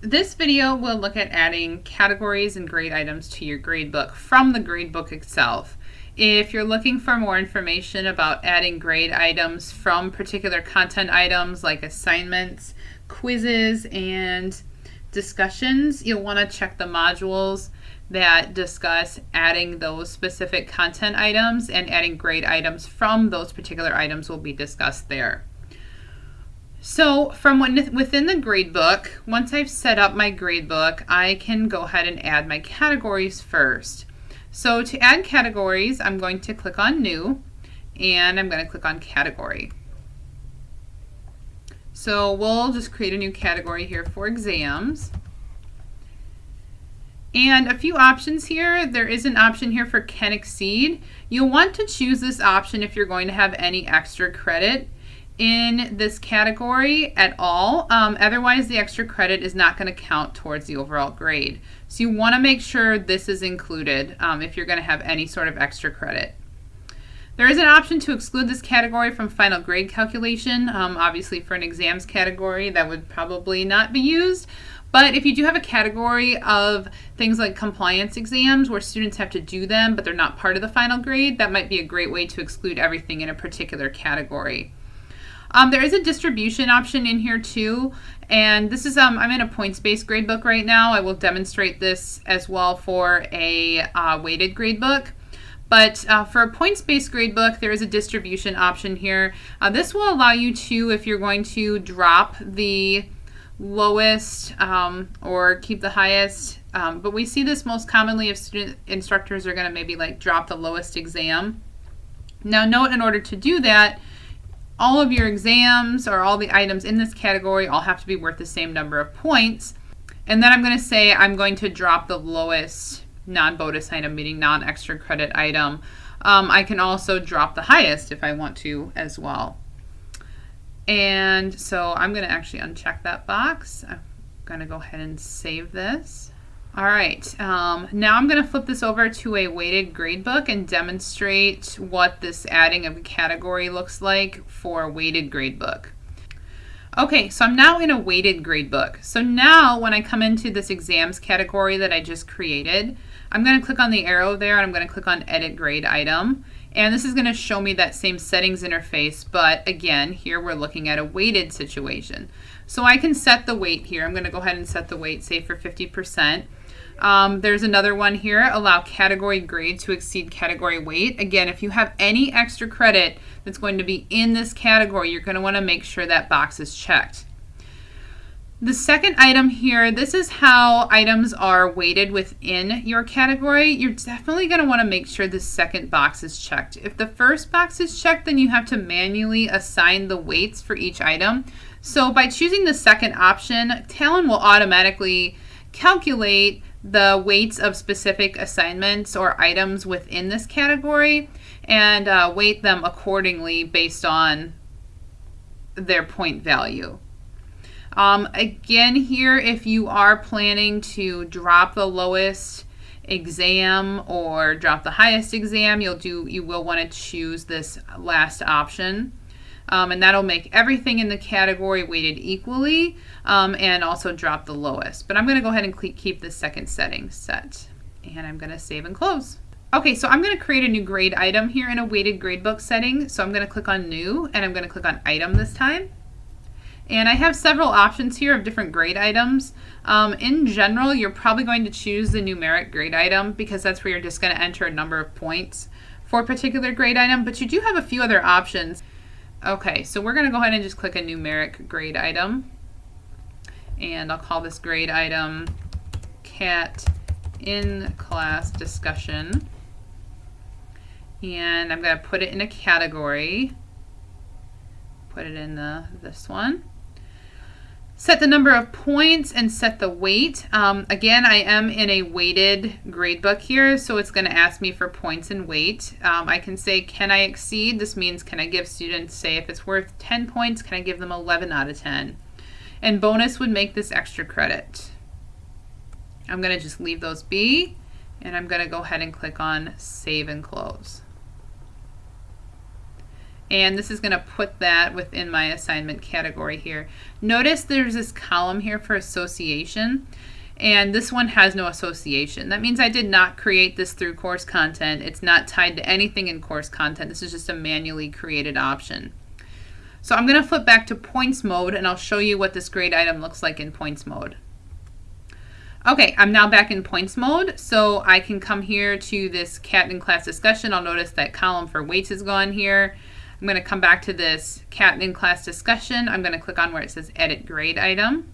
This video will look at adding categories and grade items to your gradebook from the gradebook itself. If you're looking for more information about adding grade items from particular content items like assignments, quizzes, and discussions, you'll want to check the modules that discuss adding those specific content items and adding grade items from those particular items will be discussed there. So from within the gradebook, once I've set up my gradebook, I can go ahead and add my categories first. So to add categories, I'm going to click on New, and I'm going to click on Category. So we'll just create a new category here for exams. And a few options here. There is an option here for can exceed. You'll want to choose this option if you're going to have any extra credit in this category at all. Um, otherwise, the extra credit is not going to count towards the overall grade. So you want to make sure this is included um, if you're going to have any sort of extra credit. There is an option to exclude this category from final grade calculation. Um, obviously, for an exams category, that would probably not be used. But if you do have a category of things like compliance exams where students have to do them, but they're not part of the final grade, that might be a great way to exclude everything in a particular category. Um, there is a distribution option in here too, and this is, um, I'm in a points-based gradebook right now. I will demonstrate this as well for a uh, weighted gradebook. But uh, for a points-based gradebook, there is a distribution option here. Uh, this will allow you to, if you're going to drop the lowest um, or keep the highest, um, but we see this most commonly if student instructors are going to maybe like drop the lowest exam. Now note in order to do that, all of your exams or all the items in this category all have to be worth the same number of points. And then I'm going to say I'm going to drop the lowest non-bonus item, meaning non-extra credit item. Um, I can also drop the highest if I want to as well. And so I'm going to actually uncheck that box. I'm going to go ahead and save this. All right, um, now I'm going to flip this over to a weighted gradebook and demonstrate what this adding of a category looks like for a weighted gradebook. Okay, so I'm now in a weighted gradebook. So now when I come into this exams category that I just created, I'm going to click on the arrow there and I'm going to click on edit grade item. And this is going to show me that same settings interface, but again, here we're looking at a weighted situation. So I can set the weight here. I'm going to go ahead and set the weight, say for 50%. Um, there's another one here, allow category grade to exceed category weight. Again, if you have any extra credit that's going to be in this category, you're going to want to make sure that box is checked. The second item here, this is how items are weighted within your category. You're definitely going to want to make sure the second box is checked. If the first box is checked, then you have to manually assign the weights for each item. So by choosing the second option, Talon will automatically calculate the weights of specific assignments or items within this category and uh, weight them accordingly based on their point value. Um, again here, if you are planning to drop the lowest exam or drop the highest exam, you'll do you will want to choose this last option. Um, and that'll make everything in the category weighted equally um, and also drop the lowest. But I'm going to go ahead and keep the second setting set. And I'm going to save and close. Okay, so I'm going to create a new grade item here in a weighted gradebook setting. So I'm going to click on New, and I'm going to click on Item this time. And I have several options here of different grade items. Um, in general, you're probably going to choose the numeric grade item because that's where you're just going to enter a number of points for a particular grade item, but you do have a few other options. Okay, so we're going to go ahead and just click a numeric grade item. And I'll call this grade item cat in class discussion. And I'm going to put it in a category. Put it in the this one. Set the number of points and set the weight. Um, again, I am in a weighted gradebook here, so it's going to ask me for points and weight. Um, I can say, can I exceed? This means, can I give students, say, if it's worth 10 points, can I give them 11 out of 10? And bonus would make this extra credit. I'm going to just leave those be, and I'm going to go ahead and click on Save and Close. And this is going to put that within my assignment category here. Notice there's this column here for association and this one has no association. That means I did not create this through course content. It's not tied to anything in course content. This is just a manually created option. So I'm going to flip back to points mode and I'll show you what this grade item looks like in points mode. Okay, I'm now back in points mode, so I can come here to this cat in class discussion. I'll notice that column for weights is gone here. I'm going to come back to this cat in class discussion. I'm going to click on where it says edit grade item.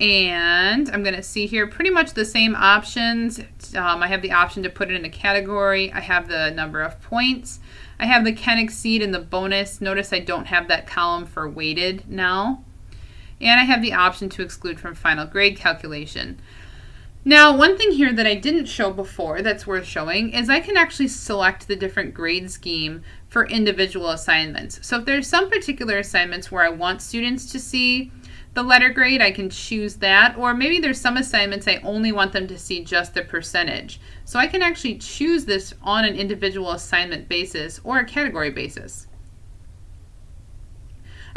And I'm going to see here pretty much the same options. Um, I have the option to put it in a category. I have the number of points. I have the can exceed and the bonus. Notice I don't have that column for weighted now. And I have the option to exclude from final grade calculation. Now, one thing here that I didn't show before that's worth showing is I can actually select the different grade scheme for individual assignments. So if there's some particular assignments where I want students to see the letter grade, I can choose that. Or maybe there's some assignments I only want them to see just the percentage. So I can actually choose this on an individual assignment basis or a category basis.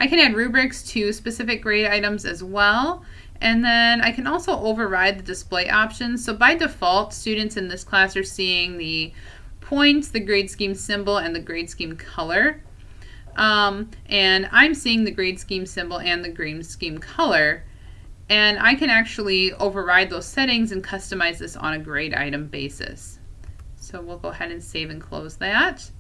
I can add rubrics to specific grade items as well. And then I can also override the display options. So by default, students in this class are seeing the points, the grade scheme symbol, and the grade scheme color. Um, and I'm seeing the grade scheme symbol and the grade scheme color. And I can actually override those settings and customize this on a grade item basis. So we'll go ahead and save and close that.